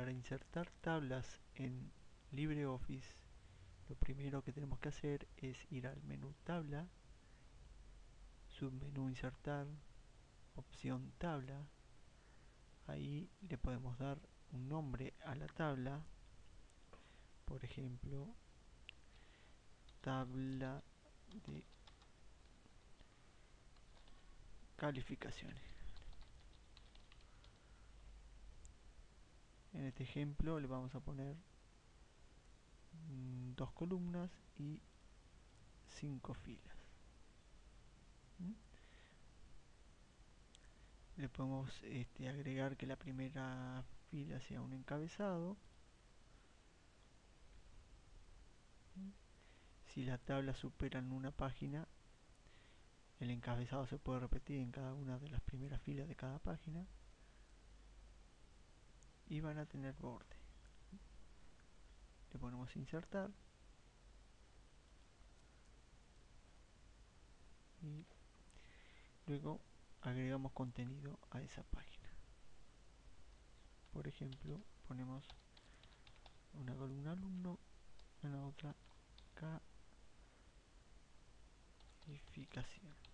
para insertar tablas en LibreOffice lo primero que tenemos que hacer es ir al menú tabla submenú insertar opción tabla. Ahí le podemos dar un nombre a la tabla. Por ejemplo tabla de calificaciones en este ejemplo le vamos a poner mm, dos columnas y cinco filas le podemos este, agregar que la primera fila sea un encabezado ¿Mm? si la tabla supera en una página el encabezado se puede repetir en cada una de las primeras filas de cada página y van a tener borde. Le ponemos insertar. Y luego agregamos contenido a esa página. Por ejemplo ponemos una columna alumno en la otra calificación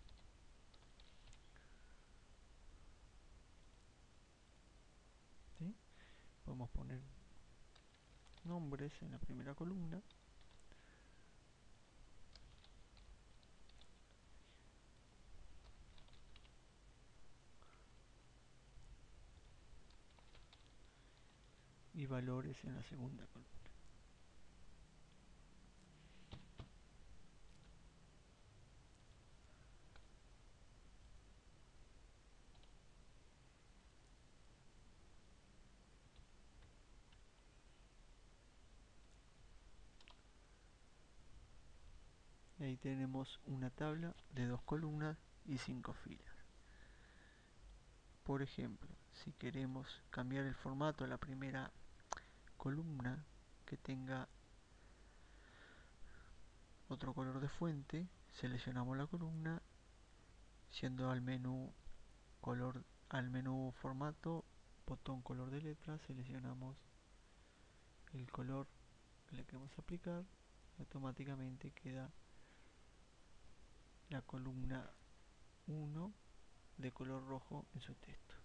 podemos poner nombres en la primera columna. Y valores en la segunda columna ahí tenemos una tabla de dos columnas y cinco filas. Por ejemplo si queremos cambiar el formato a la primera columna que tenga otro color de fuente seleccionamos la columna siendo al menú color al menú formato botón color de letra seleccionamos el color que le queremos aplicar automáticamente queda la columna 1 de color rojo en su texto